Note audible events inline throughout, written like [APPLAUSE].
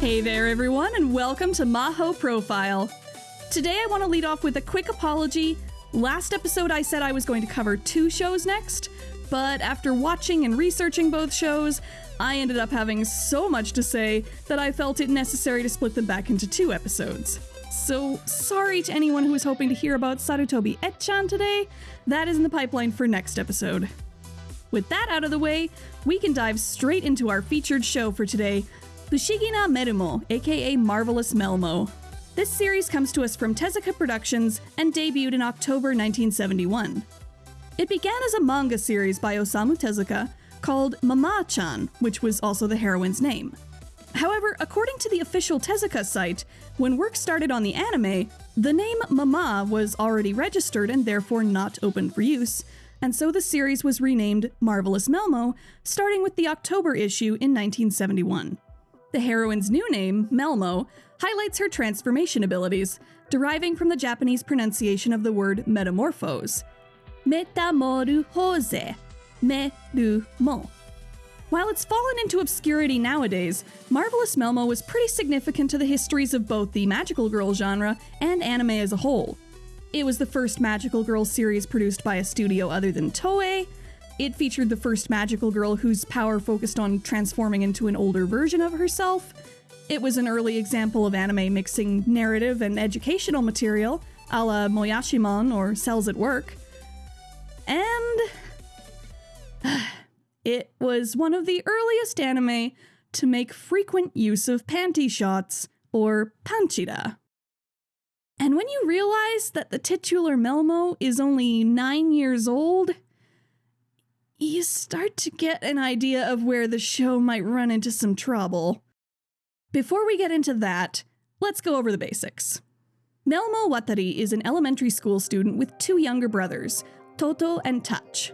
Hey there, everyone, and welcome to Maho Profile. Today, I want to lead off with a quick apology. Last episode, I said I was going to cover two shows next, but after watching and researching both shows, I ended up having so much to say that I felt it necessary to split them back into two episodes. So, sorry to anyone who was hoping to hear about Sarutobi Ecchan today. That is in the pipeline for next episode. With that out of the way, we can dive straight into our featured show for today, Fushigina Merumo, aka Marvelous Melmo. This series comes to us from Tezuka Productions and debuted in October 1971. It began as a manga series by Osamu Tezuka called Mama-chan, which was also the heroine's name. However, according to the official Tezuka site, when work started on the anime, the name Mama was already registered and therefore not open for use, and so the series was renamed Marvelous Melmo, starting with the October issue in 1971. The heroine's new name, Melmo, highlights her transformation abilities, deriving from the Japanese pronunciation of the word metamorphose. Metamorphose. Merumo. While it's fallen into obscurity nowadays, Marvelous Melmo was pretty significant to the histories of both the magical girl genre and anime as a whole. It was the first magical girl series produced by a studio other than Toei, it featured the first magical girl whose power focused on transforming into an older version of herself. It was an early example of anime mixing narrative and educational material, a la Moyashimon or Cells at Work. And. [SIGHS] it was one of the earliest anime to make frequent use of panty shots, or panchira. And when you realize that the titular Melmo is only nine years old, you start to get an idea of where the show might run into some trouble. Before we get into that, let's go over the basics. Melmo Watari is an elementary school student with two younger brothers, Toto and Touch.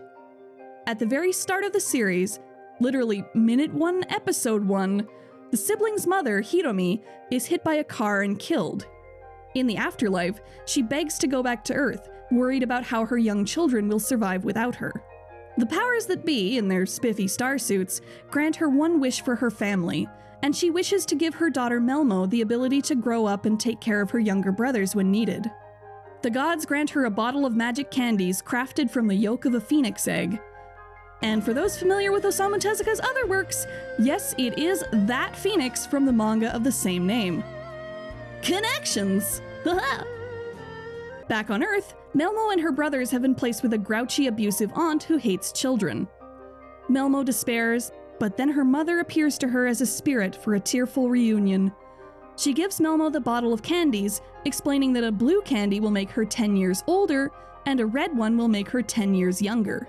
At the very start of the series, literally minute 1, episode 1, the sibling's mother, Hiromi, is hit by a car and killed. In the afterlife, she begs to go back to Earth, worried about how her young children will survive without her. The powers that be, in their spiffy star suits, grant her one wish for her family, and she wishes to give her daughter Melmo the ability to grow up and take care of her younger brothers when needed. The gods grant her a bottle of magic candies crafted from the yolk of a phoenix egg. And for those familiar with Osamu Tezuka's other works, yes, it is that phoenix from the manga of the same name. Connections! [LAUGHS] Back on Earth, Melmo and her brothers have been placed with a grouchy, abusive aunt who hates children. Melmo despairs, but then her mother appears to her as a spirit for a tearful reunion. She gives Melmo the bottle of candies, explaining that a blue candy will make her 10 years older and a red one will make her 10 years younger.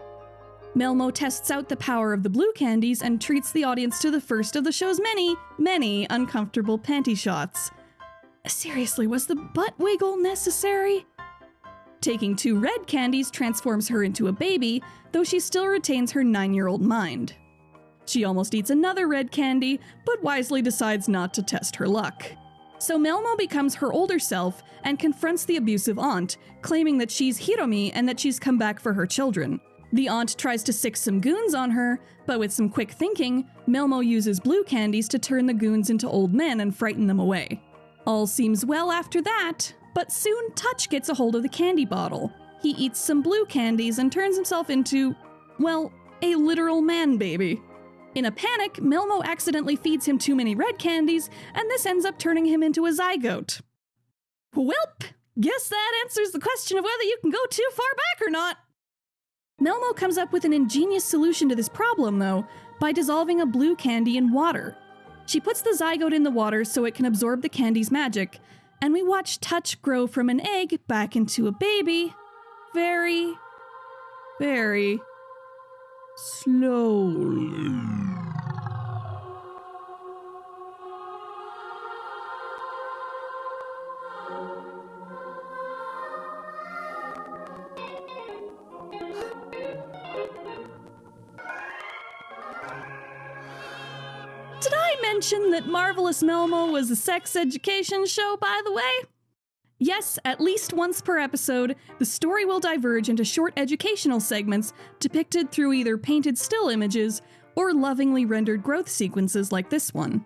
Melmo tests out the power of the blue candies and treats the audience to the first of the show's many, many uncomfortable panty shots. Seriously, was the butt wiggle necessary? Taking two red candies transforms her into a baby, though she still retains her nine year old mind. She almost eats another red candy, but wisely decides not to test her luck. So Melmo becomes her older self and confronts the abusive aunt, claiming that she's Hiromi and that she's come back for her children. The aunt tries to sick some goons on her, but with some quick thinking, Melmo uses blue candies to turn the goons into old men and frighten them away. All seems well after that, but soon Touch gets a hold of the candy bottle. He eats some blue candies and turns himself into, well, a literal man baby. In a panic, Melmo accidentally feeds him too many red candies, and this ends up turning him into a zygote. Welp, guess that answers the question of whether you can go too far back or not. Melmo comes up with an ingenious solution to this problem, though, by dissolving a blue candy in water. She puts the zygote in the water so it can absorb the candy's magic, and we watch Touch grow from an egg back into a baby very, very slowly. Mention that Marvelous Melmo was a sex education show, by the way? Yes, at least once per episode, the story will diverge into short educational segments depicted through either painted still images or lovingly rendered growth sequences like this one.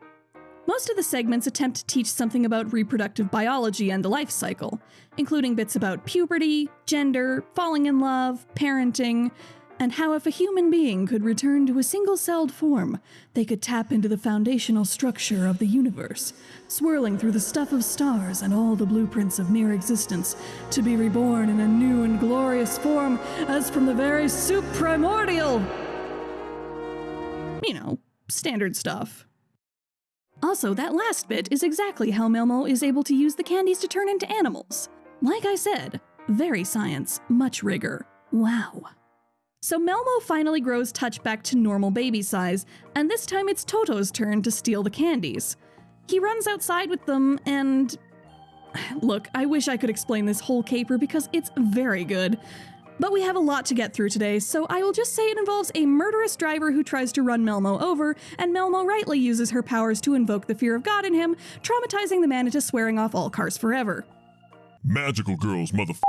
Most of the segments attempt to teach something about reproductive biology and the life cycle, including bits about puberty, gender, falling in love, parenting, and how if a human being could return to a single celled form, they could tap into the foundational structure of the universe, swirling through the stuff of stars and all the blueprints of mere existence, to be reborn in a new and glorious form as from the very soup primordial. You know, standard stuff. Also, that last bit is exactly how Melmo is able to use the candies to turn into animals. Like I said, very science, much rigor. Wow. So Melmo finally grows Touch back to normal baby size, and this time it's Toto's turn to steal the candies. He runs outside with them and. [SIGHS] Look, I wish I could explain this whole caper because it's very good. But we have a lot to get through today, so I will just say it involves a murderous driver who tries to run Melmo over, and Melmo rightly uses her powers to invoke the fear of God in him, traumatizing the man into swearing off all cars forever. Magical girls, motherf.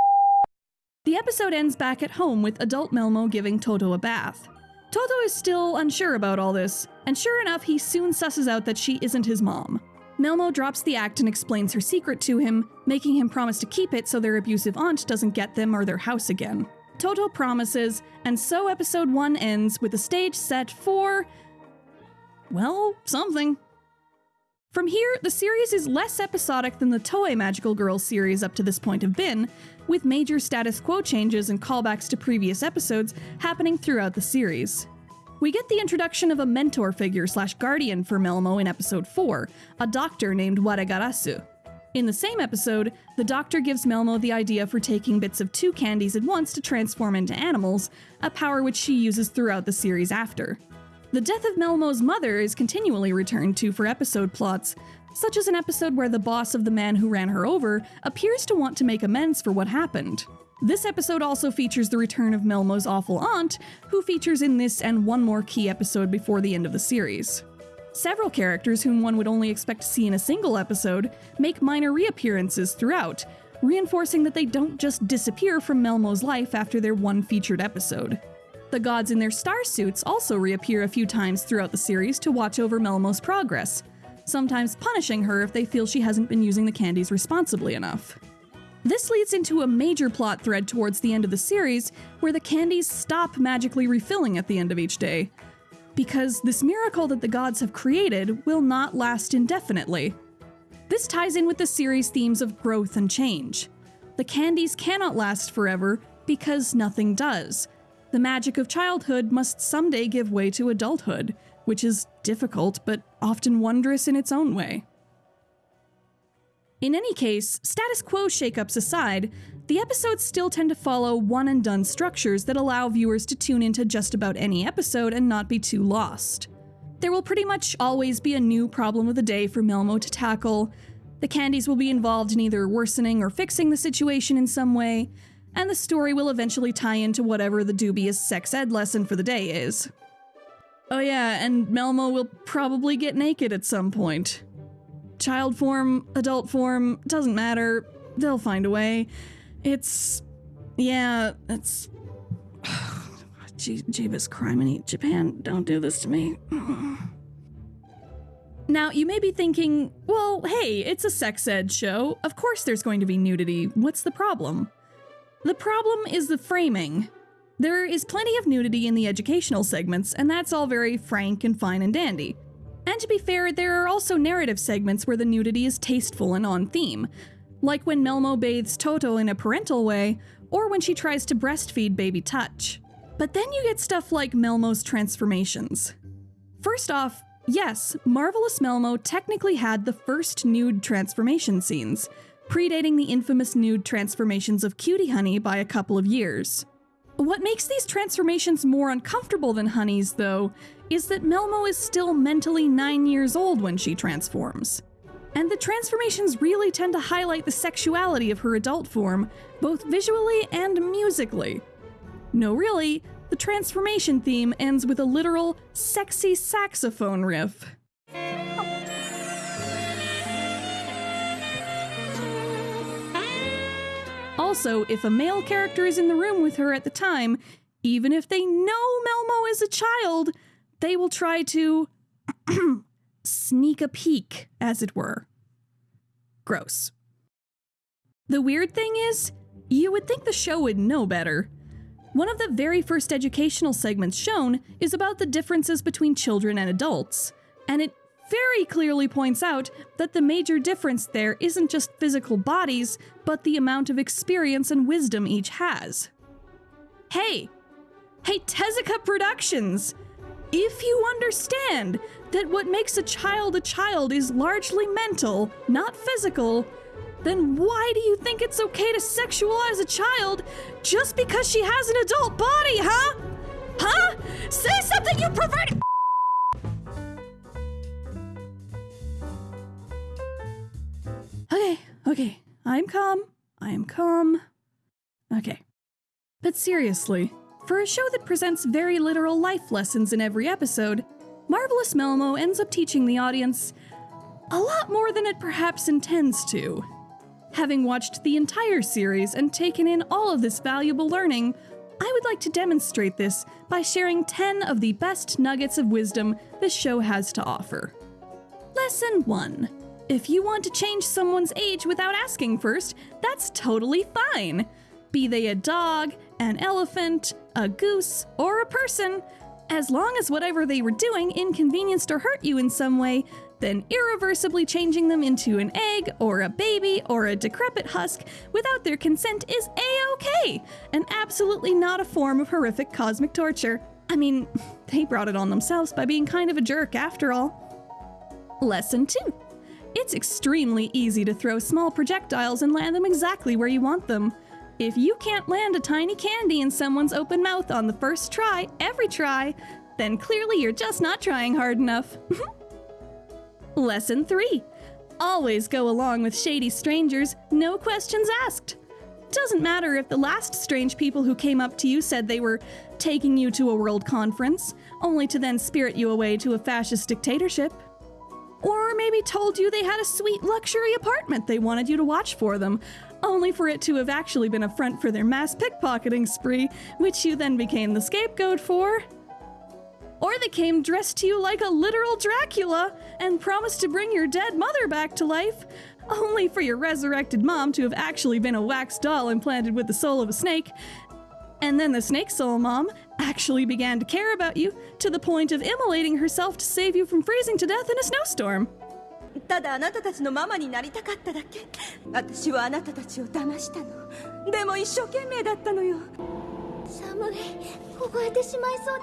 The episode ends back at home with adult Melmo giving Toto a bath. Toto is still unsure about all this, and sure enough, he soon susses out that she isn't his mom. Melmo drops the act and explains her secret to him, making him promise to keep it so their abusive aunt doesn't get them or their house again. Toto promises, and so episode 1 ends with the stage set for. well, something. From here, the series is less episodic than the Toei Magical Girls series up to this point have been, with major status quo changes and callbacks to previous episodes happening throughout the series. We get the introduction of a mentor figure slash guardian for Melmo in episode 4, a doctor named Waregarasu. In the same episode, the doctor gives Melmo the idea for taking bits of two candies at once to transform into animals, a power which she uses throughout the series after. The death of Melmo's mother is continually returned to for episode plots, such as an episode where the boss of the man who ran her over appears to want to make amends for what happened. This episode also features the return of Melmo's awful aunt, who features in this and one more key episode before the end of the series. Several characters whom one would only expect to see in a single episode make minor reappearances throughout, reinforcing that they don't just disappear from Melmo's life after their one featured episode. The gods in their star suits also reappear a few times throughout the series to watch over Melmo's progress, sometimes punishing her if they feel she hasn't been using the candies responsibly enough. This leads into a major plot thread towards the end of the series where the candies stop magically refilling at the end of each day, because this miracle that the gods have created will not last indefinitely. This ties in with the series' themes of growth and change. The candies cannot last forever because nothing does. The magic of childhood must someday give way to adulthood, which is difficult but often wondrous in its own way. In any case, status quo shakeups aside, the episodes still tend to follow one and done structures that allow viewers to tune into just about any episode and not be too lost. There will pretty much always be a new problem of the day for Melmo to tackle. The candies will be involved in either worsening or fixing the situation in some way, and the story will eventually tie into whatever the dubious sex ed lesson for the day is. Oh, yeah, and Melmo will probably get naked at some point. Child form, adult form, doesn't matter. They'll find a way. It's. Yeah, it's. [SIGHS] Jeebus criminy. Japan, don't do this to me. [SIGHS] Now, you may be thinking, well, hey, it's a sex ed show. Of course there's going to be nudity. What's the problem? The problem is the framing. There is plenty of nudity in the educational segments, and that's all very frank and fine and dandy. And to be fair, there are also narrative segments where the nudity is tasteful and on theme, like when Melmo bathes Toto in a parental way, or when she tries to breastfeed baby Touch. But then you get stuff like Melmo's transformations. First off, yes, Marvelous Melmo technically had the first nude transformation scenes, predating the infamous nude transformations of Cutie Honey by a couple of years. What makes these transformations more uncomfortable than Honey's, though, is that Melmo is still mentally 9 years old when she transforms. And the transformations really tend to highlight the sexuality of her adult form, both visually and musically. No, really, the transformation theme ends with a literal sexy saxophone riff. Also, if a male character is in the room with her at the time, even if they know Melmo is a child, they will try to [CLEARS THROAT] sneak a peek, as it were. Gross. The weird thing is, you would think the show would know better. One of the very first educational segments shown is about the differences between children and adults, and it very clearly points out that the major difference there isn't just physical bodies, but the amount of experience and wisdom each has. Hey! Hey, Tezuka Productions! If you understand that what makes a child a child is largely mental, not physical, then why do you think it's okay to sexualize a child just because she has an adult body, huh? Huh? Say something, you perverted. Okay, okay. I'm calm. I am calm. Okay. But seriously, for a show that presents very literal life lessons in every episode, Marvelous Melmo ends up teaching the audience a lot more than it perhaps intends to. Having watched the entire series and taken in all of this valuable learning, I would like to demonstrate this by sharing 10 of the best nuggets of wisdom this show has to offer. Lesson 1 If you want to change someone's age without asking first, that's totally fine. Be they a dog, an elephant, a goose, or a person, as long as whatever they were doing inconvenienced or hurt you in some way, then irreversibly changing them into an egg, or a baby, or a decrepit husk without their consent is a okay, and absolutely not a form of horrific cosmic torture. I mean, [LAUGHS] they brought it on themselves by being kind of a jerk after all. Lesson 2 It's extremely easy to throw small projectiles and land them exactly where you want them. If you can't land a tiny candy in someone's open mouth on the first try, every try, then clearly you're just not trying hard enough. [LAUGHS] Lesson 3 Always go along with shady strangers, no questions asked. Doesn't matter if the last strange people who came up to you said they were taking you to a world conference, only to then spirit you away to a fascist dictatorship. Or maybe told you they had a sweet luxury apartment they wanted you to watch for them, only for it to have actually been a front for their mass pickpocketing spree, which you then became the scapegoat for. Or they came dressed to you like a literal Dracula and promised to bring your dead mother back to life, only for your resurrected mom to have actually been a wax doll implanted with the soul of a snake. And then the snake soul mom actually began to care about you to the point of immolating herself to save you from freezing to death in a snowstorm. ただあなたたちのママになりたかっただけ。私はあなたたちを騙したの。でも一生懸命だったのよ。寒い凍えてしまいそうだ。わ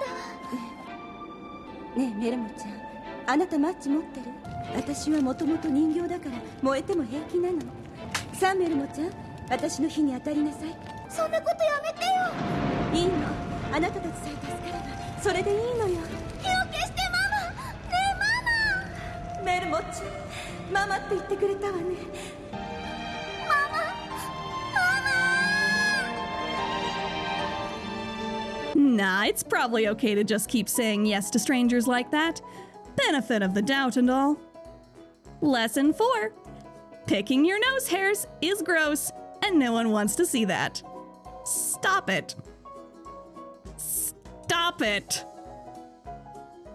ねえメルモちゃん。あなたマッチ持ってる？私はもともと人形だから燃えても平気なの。さあメルモちゃん。私の火に当たりなさい。そんなことやめてよ。いいのあなたたちさえ助かればそれでいいのよ火を消してママねえママメルモちゃんママって言ってくれたわねママママ Nah, it's probably okay to just keep saying yes to strangers like that. Benefit of the doubt and all. Lesson 4 Picking your nose hairs is gross, and no one wants to see that. Stop it. Stop it.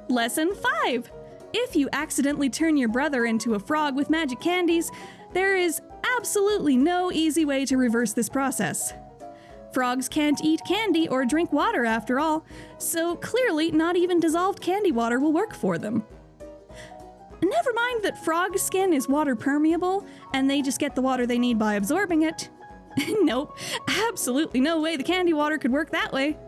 Lesson 5 If you accidentally turn your brother into a frog with magic candies, there is absolutely no easy way to reverse this process. Frogs can't eat candy or drink water after all, so clearly not even dissolved candy water will work for them. Never mind that frog skin is water permeable and they just get the water they need by absorbing it. [LAUGHS] nope, absolutely no way the candy water could work that way.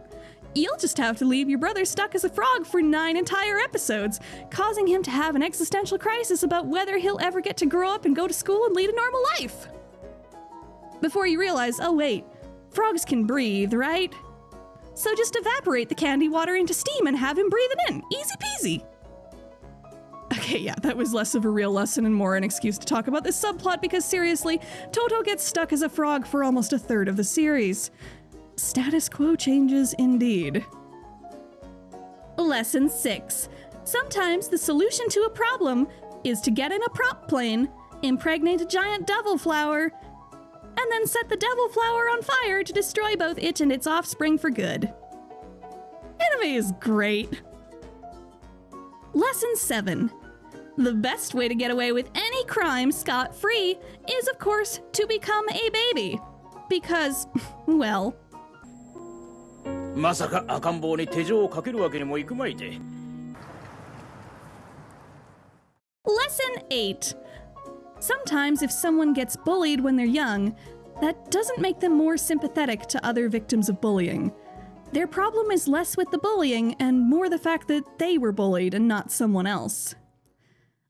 You'll just have to leave your brother stuck as a frog for nine entire episodes, causing him to have an existential crisis about whether he'll ever get to grow up and go to school and lead a normal life. Before you realize, oh wait, frogs can breathe, right? So just evaporate the candy water into steam and have him breathe it in. Easy peasy. Okay, yeah, that was less of a real lesson and more an excuse to talk about this subplot because seriously, Toto gets stuck as a frog for almost a third of the series. Status quo changes indeed. Lesson 6. Sometimes the solution to a problem is to get in a prop plane, impregnate a giant devil flower, and then set the devil flower on fire to destroy both it and its offspring for good. Anime is great. Lesson 7 The best way to get away with any crime scot free is, of course, to become a baby. Because, [LAUGHS] well, まさか赤ん坊に手錠をかけるわけにもいくまいで Lesson 8 Sometimes, if someone gets bullied when they're young, that doesn't make them more sympathetic to other victims of bullying. Their problem is less with the bullying and more the fact that they were bullied and not someone else.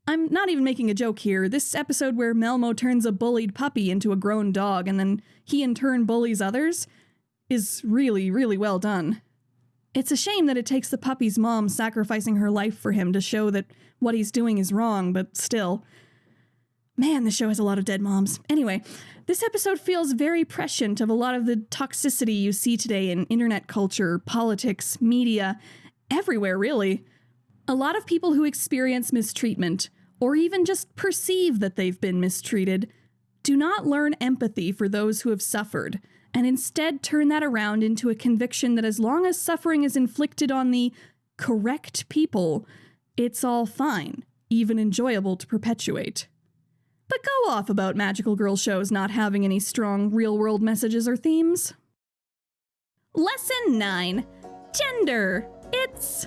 I'm not even making a joke here. This episode where Melmo turns a bullied puppy into a grown dog and then he in turn bullies others is really, really well done. It's a shame that it takes the puppy's mom sacrificing her life for him to show that what he's doing is wrong, but still. Man, the show has a lot of dead moms. Anyway, this episode feels very prescient of a lot of the toxicity you see today in internet culture, politics, media, everywhere, really. A lot of people who experience mistreatment, or even just perceive that they've been mistreated, do not learn empathy for those who have suffered, and instead turn that around into a conviction that as long as suffering is inflicted on the correct people, it's all fine, even enjoyable to perpetuate. But go off about magical girl shows not having any strong real world messages or themes. Lesson 9 Gender. It's.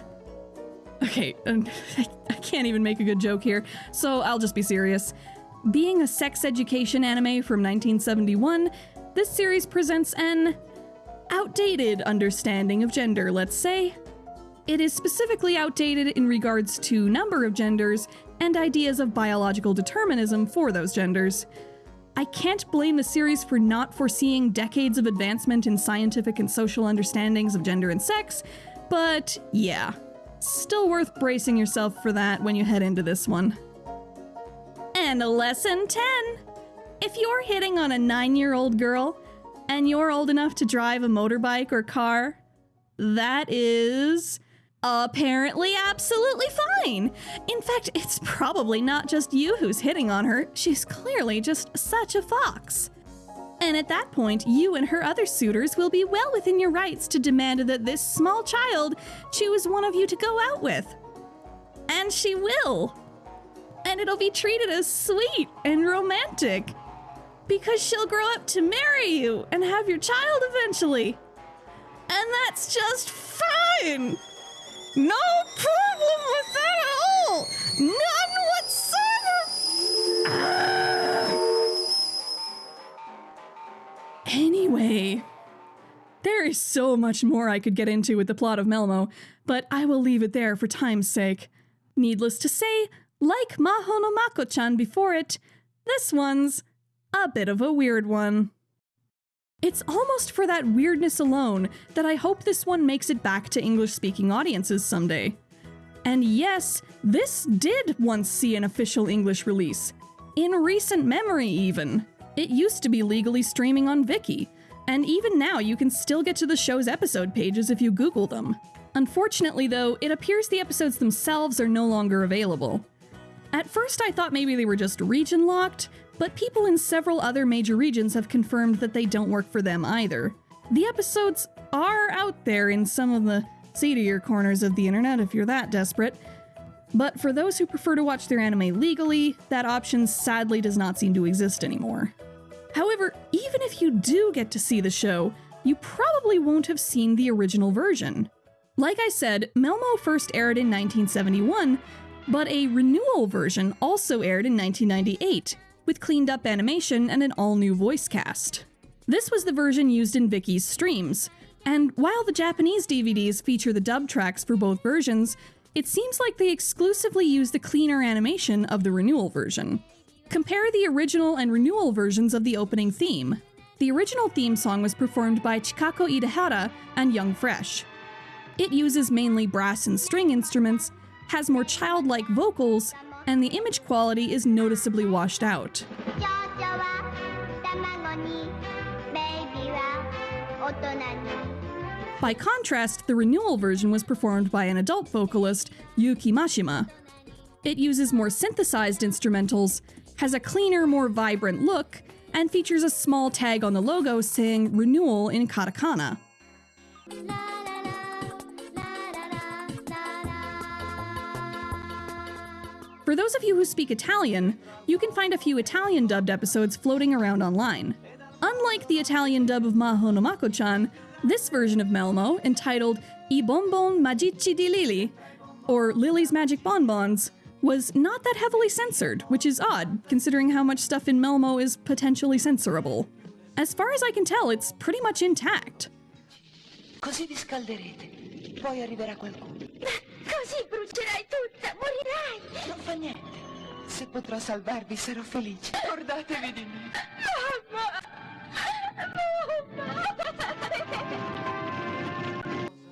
Okay, um, [LAUGHS] I can't even make a good joke here, so I'll just be serious. Being a sex education anime from 1971, this series presents an outdated understanding of gender, let's say. It is specifically outdated in regards to number of genders and ideas of biological determinism for those genders. I can't blame the series for not foreseeing decades of advancement in scientific and social understandings of gender and sex, but yeah, still worth bracing yourself for that when you head into this one. And lesson 10 If you're hitting on a nine year old girl and you're old enough to drive a motorbike or car, that is apparently absolutely fine. In fact, it's probably not just you who's hitting on her, she's clearly just such a fox. And at that point, you and her other suitors will be well within your rights to demand that this small child choose one of you to go out with. And she will. And it'll be treated as sweet and romantic. Because she'll grow up to marry you and have your child eventually. And that's just fine. No problem with that at all! None whatsoever! Ah. Anyway, there is so much more I could get into with the plot of Melmo, but I will leave it there for time's sake. Needless to say, like Maho no Mako-chan before it, this one's a bit of a weird one. It's almost for that weirdness alone that I hope this one makes it back to English speaking audiences someday. And yes, this did once see an official English release. In recent memory, even. It used to be legally streaming on Viki, and even now you can still get to the show's episode pages if you Google them. Unfortunately, though, it appears the episodes themselves are no longer available. At first, I thought maybe they were just region locked, but people in several other major regions have confirmed that they don't work for them either. The episodes are out there in some of the seedier corners of the internet if you're that desperate, but for those who prefer to watch their anime legally, that option sadly does not seem to exist anymore. However, even if you do get to see the show, you probably won't have seen the original version. Like I said, Melmo first aired in 1971, but a renewal version also aired in 1998, with cleaned up animation and an all new voice cast. This was the version used in Viki's streams, and while the Japanese DVDs feature the dub tracks for both versions, it seems like they exclusively use the cleaner animation of the renewal version. Compare the original and renewal versions of the opening theme. The original theme song was performed by Chikako Idehara and Young Fresh. It uses mainly brass and string instruments, has more childlike vocals, and the image quality is noticeably washed out. By contrast, the renewal version was performed by an adult vocalist, Yuki Mashima. It uses more synthesized instrumentals, has a cleaner, more vibrant look, and features a small tag on the logo saying renewal in katakana. For those of you who speak Italian, you can find a few Italian dubbed episodes floating around online. Unlike the Italian dub of Maho no Mako-chan, this version of Melmo, entitled I Bonbon Magici di Lili, or Lily's Magic Bonbons, was not that heavily censored, which is odd, considering how much stuff in Melmo is potentially censorable. As far as I can tell, it's pretty much intact. Così vi scalderete. Poi arriverà qualcuno. Così brucerai tutta, morirai! Non fa niente. Se potrò salvarvi sarò felice. Ricordatevi di me.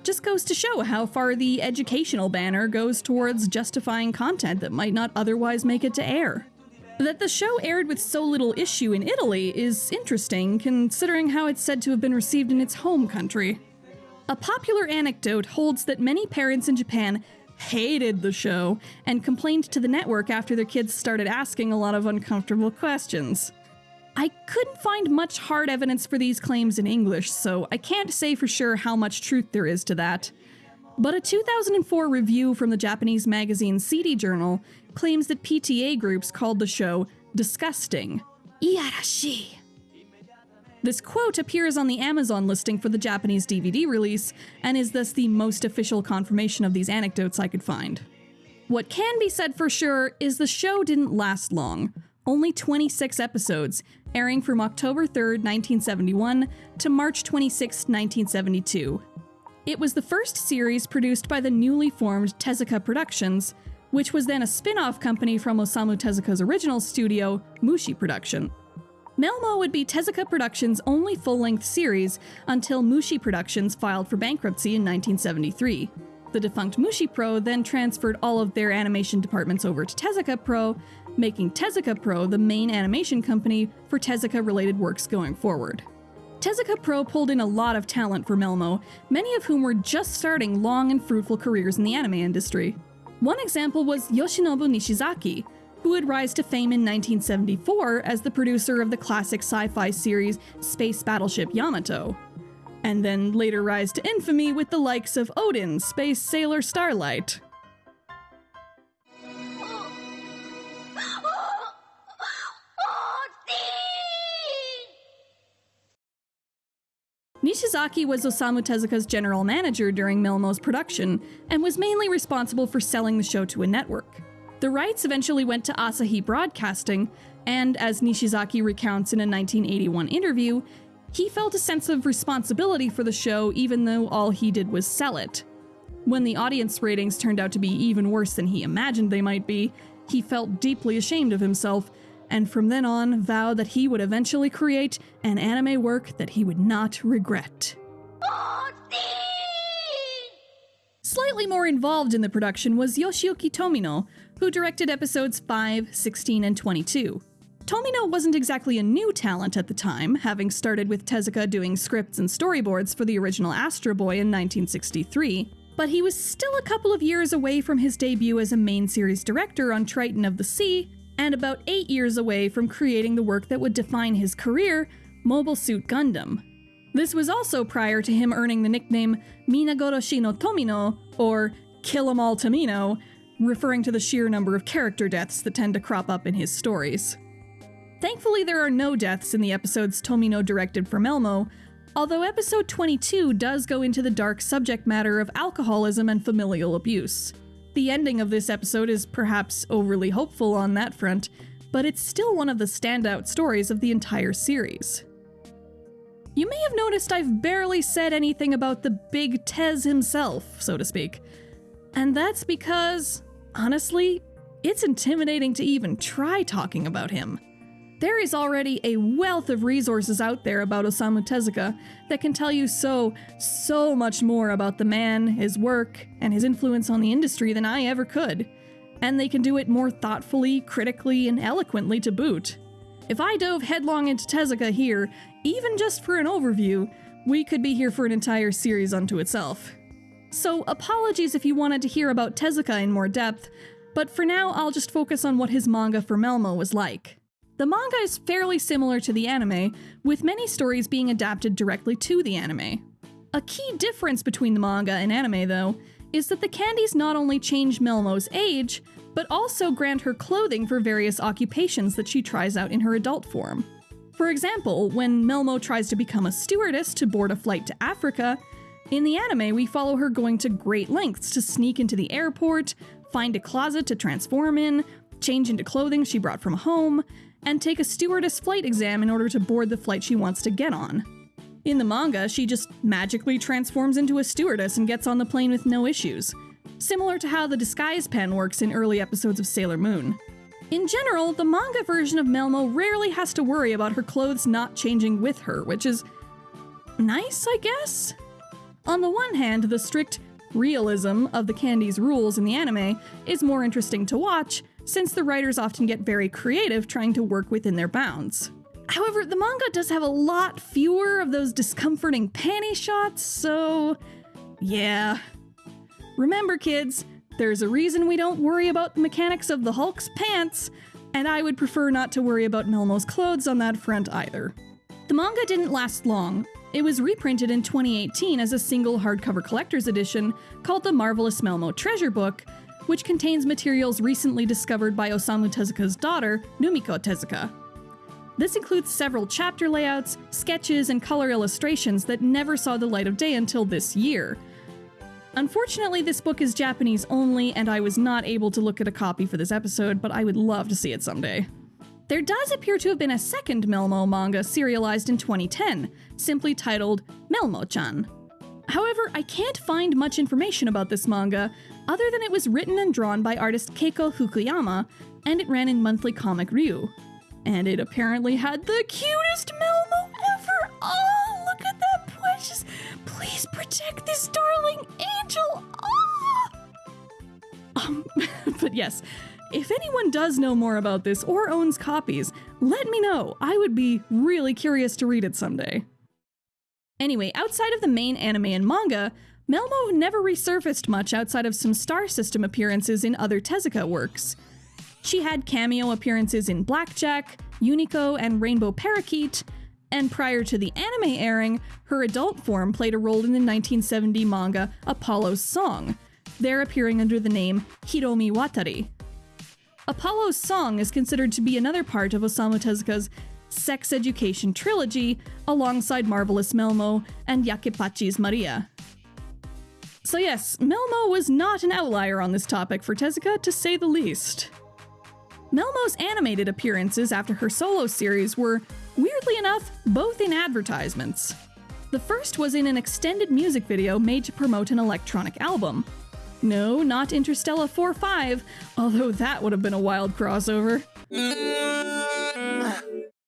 Just goes to show how far the educational banner goes towards justifying content that might not otherwise make it to air. That the show aired with so little issue in Italy is interesting, considering how it's said to have been received in its home country. A popular anecdote holds that many parents in Japan hated the show and complained to the network after their kids started asking a lot of uncomfortable questions. I couldn't find much hard evidence for these claims in English, so I can't say for sure how much truth there is to that. But a 2004 review from the Japanese magazine CD Journal claims that PTA groups called the show disgusting. Iyarashi. This quote appears on the Amazon listing for the Japanese DVD release, and is thus the most official confirmation of these anecdotes I could find. What can be said for sure is the show didn't last long, only 26 episodes, airing from October 3, 1971 to March 26, 1972. It was the first series produced by the newly formed Tezuka Productions, which was then a spin off company from Osamu Tezuka's original studio, Mushi Production. Melmo would be Tezuka Productions' only full length series until Mushi Productions filed for bankruptcy in 1973. The defunct Mushi Pro then transferred all of their animation departments over to Tezuka Pro, making Tezuka Pro the main animation company for Tezuka related works going forward. Tezuka Pro pulled in a lot of talent for Melmo, many of whom were just starting long and fruitful careers in the anime industry. One example was Yoshinobu Nishizaki, who would rise to fame in 1974 as the producer of the classic sci fi series Space Battleship Yamato, and then later rise to infamy with the likes of Odin, Space Sailor Starlight. Nishizaki was Osamu Tezuka's general manager during Melmo's production, and was mainly responsible for selling the show to a network. The rights eventually went to Asahi Broadcasting, and as Nishizaki recounts in a 1981 interview, he felt a sense of responsibility for the show even though all he did was sell it. When the audience ratings turned out to be even worse than he imagined they might be, he felt deeply ashamed of himself, and from then on vowed that he would eventually create an anime work that he would not regret. Slightly more involved in the production was Yoshiyuki Tomino, who directed episodes 5, 16, and 22. Tomino wasn't exactly a new talent at the time, having started with Tezuka doing scripts and storyboards for the original Astro Boy in 1963, but he was still a couple of years away from his debut as a main series director on Triton of the Sea, and about eight years away from creating the work that would define his career, Mobile Suit Gundam. This was also prior to him earning the nickname Minagoroshi no Tomino, or Kill 'em all Tomino, referring to the sheer number of character deaths that tend to crop up in his stories. Thankfully, there are no deaths in the episodes Tomino directed for Melmo, although episode 22 does go into the dark subject matter of alcoholism and familial abuse. The ending of this episode is perhaps overly hopeful on that front, but it's still one of the standout stories of the entire series. You may have noticed I've barely said anything about the big Tez himself, so to speak. And that's because, honestly, it's intimidating to even try talking about him. There is already a wealth of resources out there about Osamu Tezuka that can tell you so, so much more about the man, his work, and his influence on the industry than I ever could. And they can do it more thoughtfully, critically, and eloquently to boot. If I dove headlong into Tezuka here, even just for an overview, we could be here for an entire series unto itself. So, apologies if you wanted to hear about Tezuka in more depth, but for now I'll just focus on what his manga for Melmo was like. The manga is fairly similar to the anime, with many stories being adapted directly to the anime. A key difference between the manga and anime, though, is that the candies not only change Melmo's age, but also grant her clothing for various occupations that she tries out in her adult form. For example, when Melmo tries to become a stewardess to board a flight to Africa, in the anime we follow her going to great lengths to sneak into the airport, find a closet to transform in, change into clothing she brought from home, and take a stewardess flight exam in order to board the flight she wants to get on. In the manga, she just magically transforms into a stewardess and gets on the plane with no issues, similar to how the disguise pen works in early episodes of Sailor Moon. In general, the manga version of Melmo rarely has to worry about her clothes not changing with her, which is nice, I guess? On the one hand, the strict realism of the candy's rules in the anime is more interesting to watch, since the writers often get very creative trying to work within their bounds. However, the manga does have a lot fewer of those discomforting panty shots, so yeah. Remember, kids, there's a reason we don't worry about the mechanics of the Hulk's pants, and I would prefer not to worry about Melmo's clothes on that front either. The manga didn't last long. It was reprinted in 2018 as a single hardcover collector's edition called the Marvelous Melmo Treasure Book, which contains materials recently discovered by Osamu Tezuka's daughter, Rumiko Tezuka. This includes several chapter layouts, sketches, and color illustrations that never saw the light of day until this year. Unfortunately, this book is Japanese only, and I was not able to look at a copy for this episode, but I would love to see it someday. There does appear to have been a second Melmo manga serialized in 2010, simply titled Melmo chan. However, I can't find much information about this manga, other than it was written and drawn by artist Keiko Fukuyama, and it ran in Monthly Comic Ryu. And it apparently had the cutest Melmo ever! Oh, look at that precious! Please protect this darling angel! Oh! Um, [LAUGHS] but yes, if anyone does know more about this or owns copies, let me know. I would be really curious to read it someday. Anyway, outside of the main anime and manga, Melmo never resurfaced much outside of some Star System appearances in other Tezuka works. She had cameo appearances in Blackjack, Unico, and Rainbow Parakeet, and prior to the anime airing, her adult form played a role in the 1970 manga Apollo's Song, there appearing under the name Hiromi Watari. Apollo's Song is considered to be another part of Osamu Tezuka's sex education trilogy alongside Marvelous Melmo and Yakeppachi's Maria. So, yes, Melmo was not an outlier on this topic for Tezuka, to say the least. Melmo's animated appearances after her solo series were, weirdly enough, both in advertisements. The first was in an extended music video made to promote an electronic album. No, not Interstellar 4 5, although that would have been a wild crossover.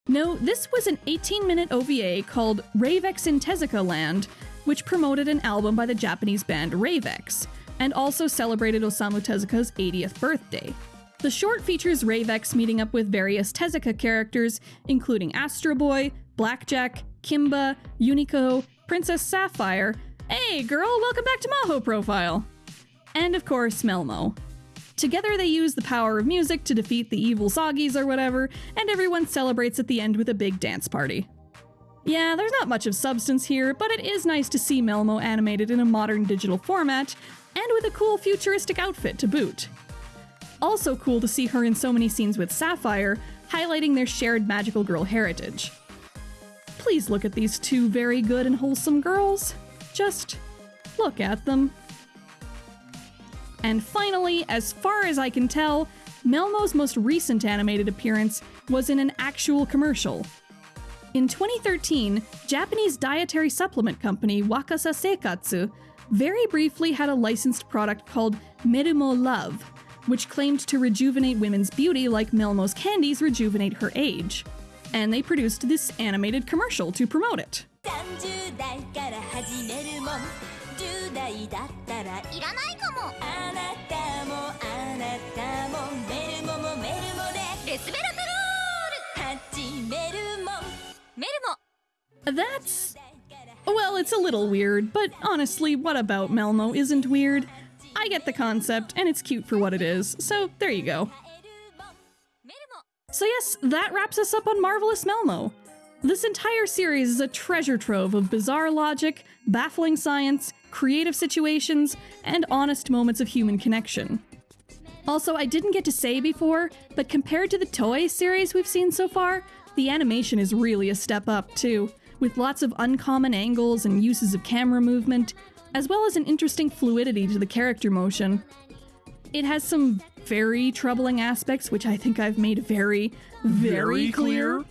No, this was an 18 minute OVA called Ravex in Tezuka Land, which promoted an album by the Japanese band Ravex, and also celebrated Osamu Tezuka's 80th birthday. The short features Ravex meeting up with various Tezuka characters, including Astro Boy, Blackjack, Kimba, Unico, Princess Sapphire. Hey, girl, welcome back to Maho Profile! And of course, Melmo. Together, they use the power of music to defeat the evil Sagis or whatever, and everyone celebrates at the end with a big dance party. Yeah, there's not much of substance here, but it is nice to see Melmo animated in a modern digital format, and with a cool futuristic outfit to boot. Also cool to see her in so many scenes with Sapphire, highlighting their shared magical girl heritage. Please look at these two very good and wholesome girls. Just look at them. And finally, as far as I can tell, Melmo's most recent animated appearance was in an actual commercial. In 2013, Japanese dietary supplement company Wakasa Seikatsu very briefly had a licensed product called Merumo Love, which claimed to rejuvenate women's beauty like Melmo's candies rejuvenate her age. And they produced this animated commercial to promote it. 30代から始めるもん10代だったらいらないかもあなたもあなたもメルモもメルモでレスベラトロール始めるもんメルモ That's. Well, it's a little weird, but honestly, what about Melmo isn't weird? I get the concept, and it's cute for what it is, so there you go. メルモ So, yes, that wraps us up on Marvelous Melmo. This entire series is a treasure trove of bizarre logic, baffling science, creative situations, and honest moments of human connection. Also, I didn't get to say before, but compared to the Toei series we've seen so far, the animation is really a step up too, with lots of uncommon angles and uses of camera movement, as well as an interesting fluidity to the character motion. It has some very troubling aspects, which I think I've made very, very, Very clear. clear?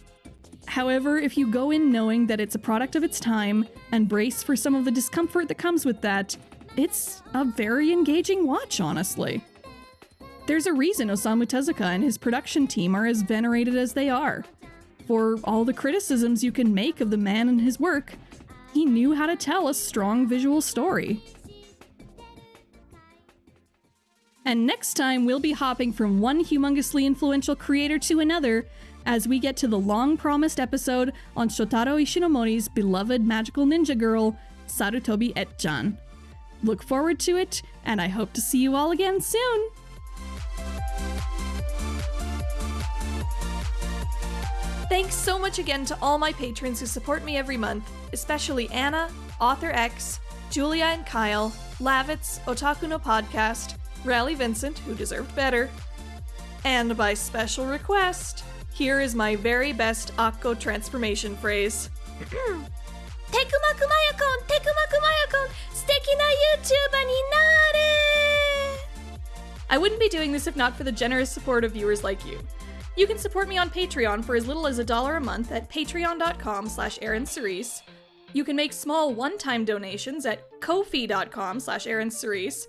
However, if you go in knowing that it's a product of its time and brace for some of the discomfort that comes with that, it's a very engaging watch, honestly. There's a reason Osamu Tezuka and his production team are as venerated as they are. For all the criticisms you can make of the man and his work, he knew how to tell a strong visual story. And next time, we'll be hopping from one humongously influential creator to another as we get to the long promised episode on Shotaro Ishinomori's beloved magical ninja girl, Sarutobi Ecchan. Look forward to it, and I hope to see you all again soon! Thanks so much again to all my patrons who support me every month, especially Anna, Author X, Julia and Kyle, Lavitz, Otaku no Podcast, Rally Vincent, who deserved better, and by special request, here is my very best Akko transformation phrase. [CLEARS THROAT] I wouldn't be doing this if not for the generous support of viewers like you. You can support me on Patreon for as little as a dollar a month at patreon.com slash Aaron Cerise. You can make small one-time donations at ko-fi.com slash Aaron Cerise,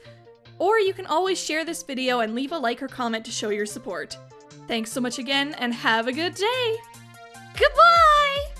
or you can always share this video and leave a like or comment to show your support. Thanks so much again and have a good day. Goodbye!